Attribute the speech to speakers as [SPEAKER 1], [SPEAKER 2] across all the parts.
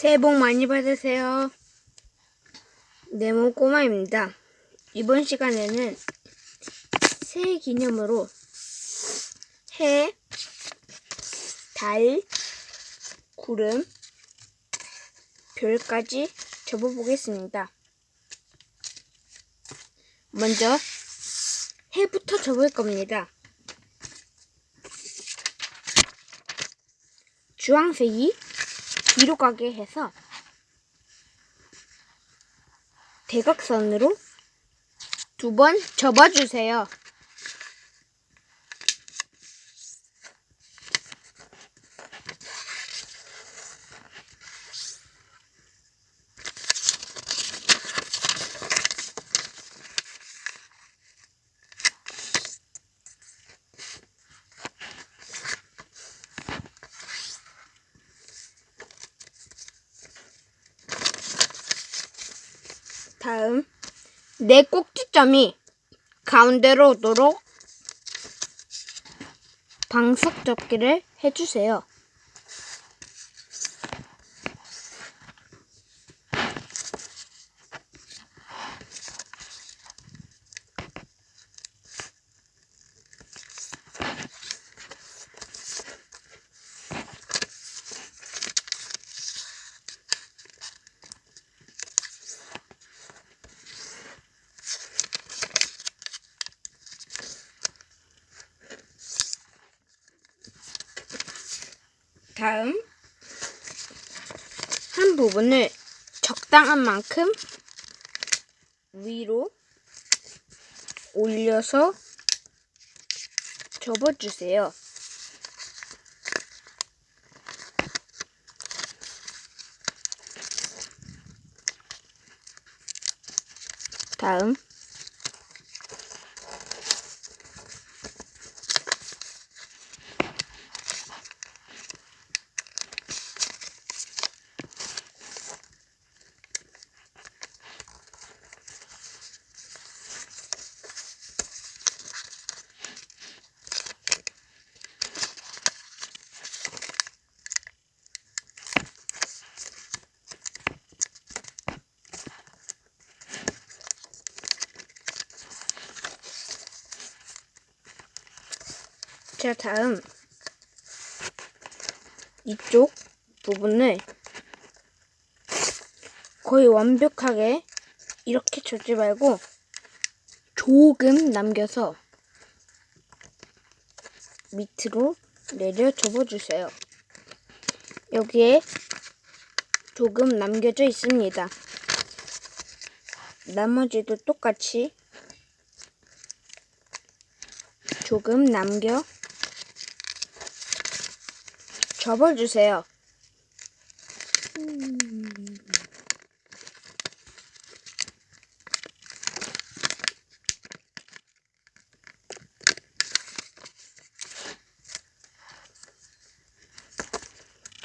[SPEAKER 1] 새해 복 많이 받으세요. 네모 꼬마입니다. 이번 시간에는 새해 기념으로 해, 달, 구름, 별까지 접어보겠습니다. 먼저 해부터 접을 겁니다. 주황색이 뒤로 가게 해서 대각선으로 두 번 접어주세요. 다음 내 꼭지점이 가운데로 오도록 방석 접기를 해주세요. 다음 한 부분을 적당한 만큼 위로 올려서 접어주세요. 다음 자, 다음 이쪽 부분을 거의 완벽하게 이렇게 접지 말고 조금 남겨서 밑으로 내려 접어주세요. 여기에 조금 남겨져 있습니다. 나머지도 똑같이 조금 남겨 접어주세요.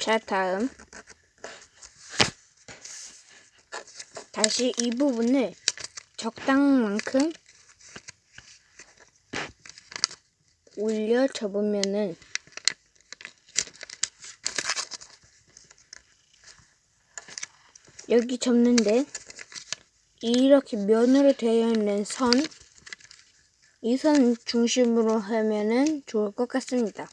[SPEAKER 1] 자, 다음. 다시 이 부분을 적당만큼 올려 접으면은 여기 접는데 이렇게 면으로 되어 있는 선, 이 선 중심으로 하면은 좋을 것 같습니다.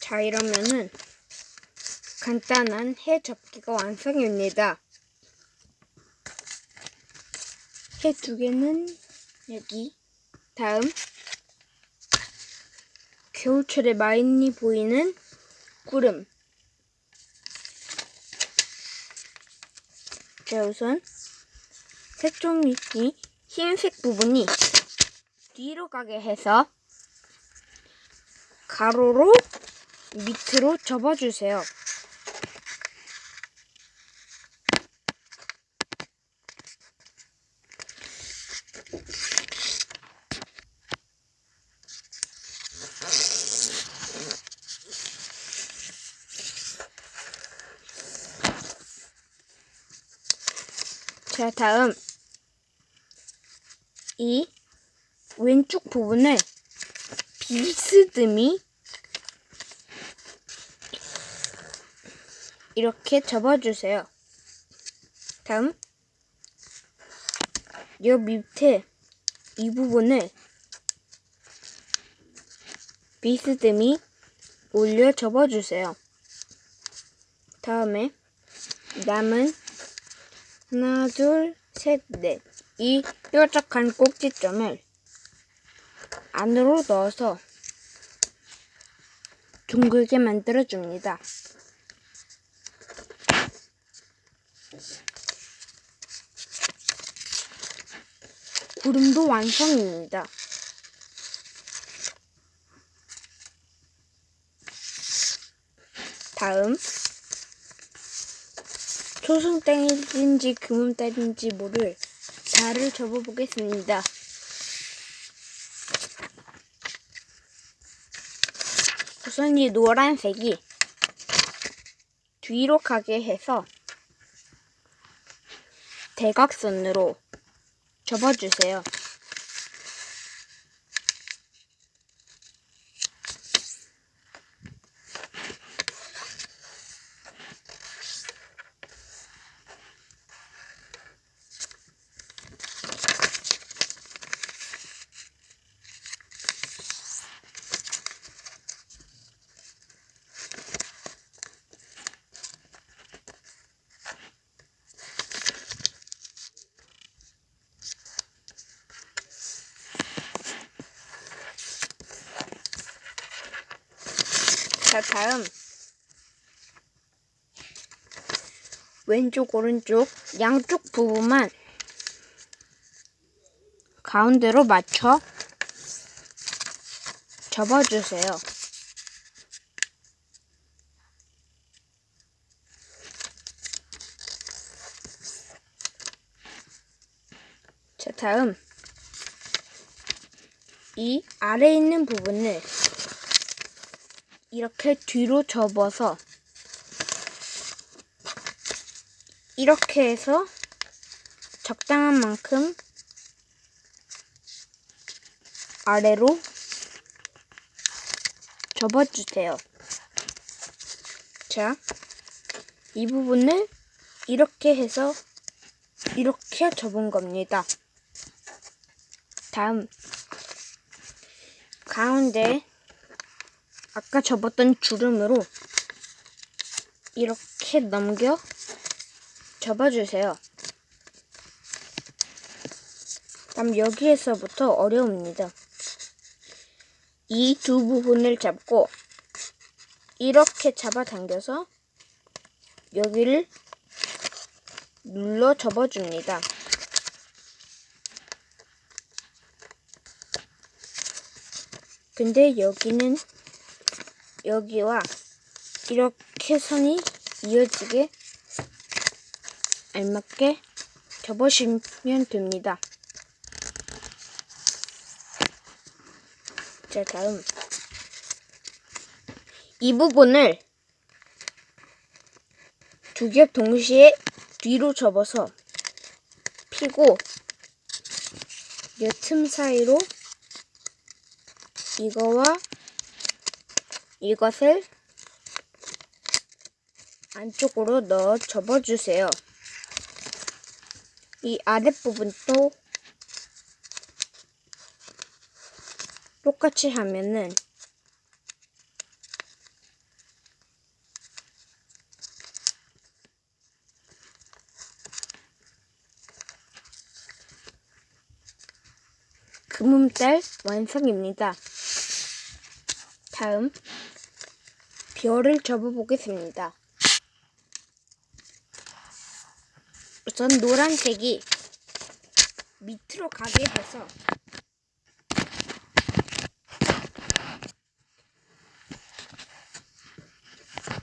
[SPEAKER 1] 자, 이러면은 간단한 해 접기가 완성입니다. 해 두 개는 여기. 다음 겨울철에 많이 보이는 구름. 자, 우선 색종이 흰색 부분이 뒤로 가게 해서 가로로 밑으로 접어주세요. 자, 다음. 이 왼쪽 부분을 비스듬히 이렇게 접어주세요. 다음, 이 밑에 이 부분을 비스듬히 올려 접어주세요. 다음에 남은 하나, 둘, 셋, 넷. 이 뾰족한 꼭지점을 안으로 넣어서 둥글게 만들어줍니다. 구름도 완성입니다. 다음 초승달인지 금음달인지 모를 달을 접어보겠습니다. 우선 이 노란색이 뒤로 가게 해서 대각선으로 접어주세요. 다음. 왼쪽, 오른쪽, 양쪽 부분만 가운데로 맞춰 접어주세요. 자, 다음. 이 아래에 있는 부분을 이렇게 뒤로 접어서 이렇게 해서 적당한 만큼 아래로 접어주세요. 자, 이 부분을 이렇게 해서 이렇게 접은 겁니다. 다음, 가운데 아까 접었던 주름으로 이렇게 넘겨 접어주세요. 다음 여기에서부터 어려웁니다. 이 두 부분을 잡고 이렇게 잡아당겨서 여기를 눌러 접어줍니다. 근데 여기는 여기와 이렇게 선이 이어지게 알맞게 접으시면 됩니다. 자, 다음. 이 부분을 두 겹 동시에 뒤로 접어서 피고 이 틈 사이로 이거와 이것을 안쪽으로 넣어 접어주세요. 이 아랫부분도 똑같이 하면은 금음달 완성입니다. 다음 별을 접어보겠습니다. 우선 노란색이 밑으로 가게 해서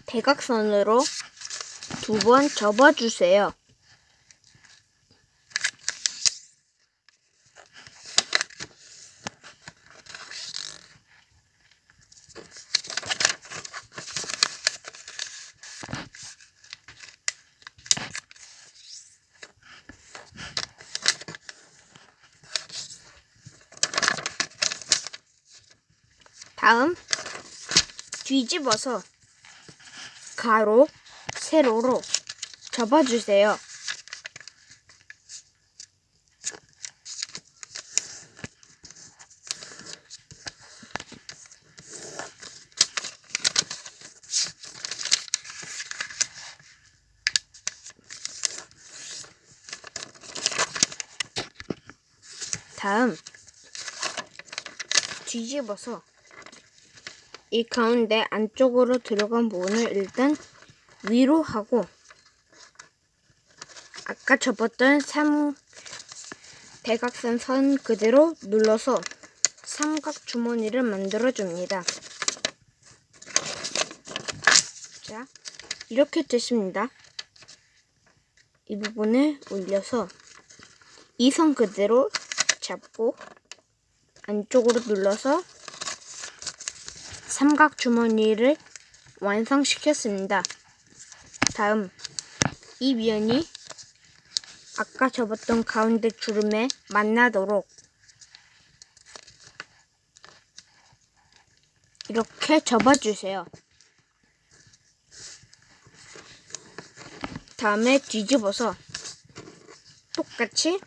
[SPEAKER 1] 대각선으로 두 번 접어주세요. 다음 뒤집어서 가로, 세로로 접어주세요. 다음 뒤집어서 이 가운데 안쪽으로 들어간 부분을 일단 위로 하고 아까 접었던 삼 대각선 선 그대로 눌러서 삼각 주머니를 만들어 줍니다. 자, 이렇게 됐습니다. 이 부분을 올려서 이 선 그대로 잡고 안쪽으로 눌러서 삼각 주머니를 완성시켰습니다. 다음 이 면이 아까 접었던 가운데 주름에 만나도록 이렇게 접어주세요. 다음에 뒤집어서 똑같이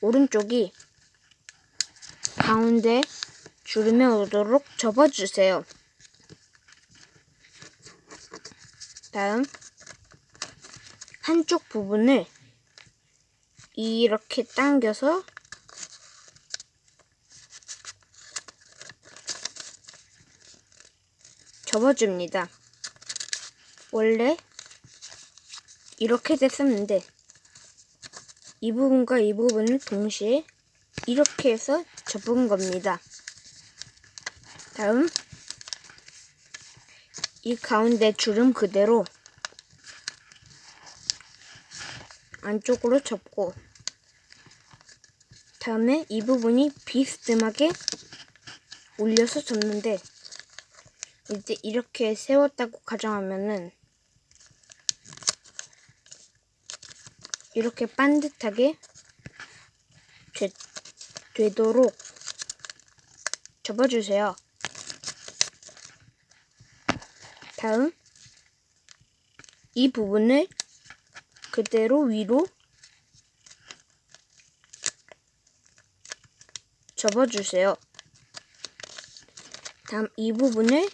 [SPEAKER 1] 오른쪽이 가운데 주름에 오도록 접어주세요. 다음 한쪽 부분을 이렇게 당겨서 접어줍니다. 원래 이렇게 됐었는데 이 부분과 이 부분을 동시에 이렇게 해서 접은 겁니다. 다음 이 가운데 주름 그대로 안쪽으로 접고 다음에 이 부분이 비스듬하게 올려서 접는데 이제 이렇게 세웠다고 가정하면은 이렇게 반듯하게 되, 되도록 접어주세요. 다음 이 부분을 그대로 위로 접어주세요. 다음 이 부분을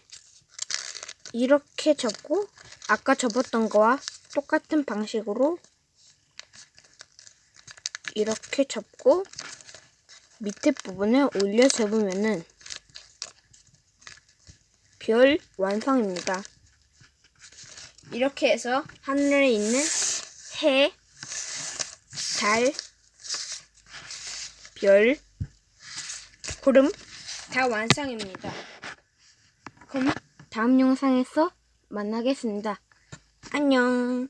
[SPEAKER 1] 이렇게 접고 아까 접었던 거와 똑같은 방식으로 이렇게 접고 밑에 부분을 올려 접으면은 별 완성입니다. 이렇게 해서 하늘에 있는 해, 달, 별, 구름 다 완성입니다. 그럼 다음 영상에서 만나겠습니다. 안녕.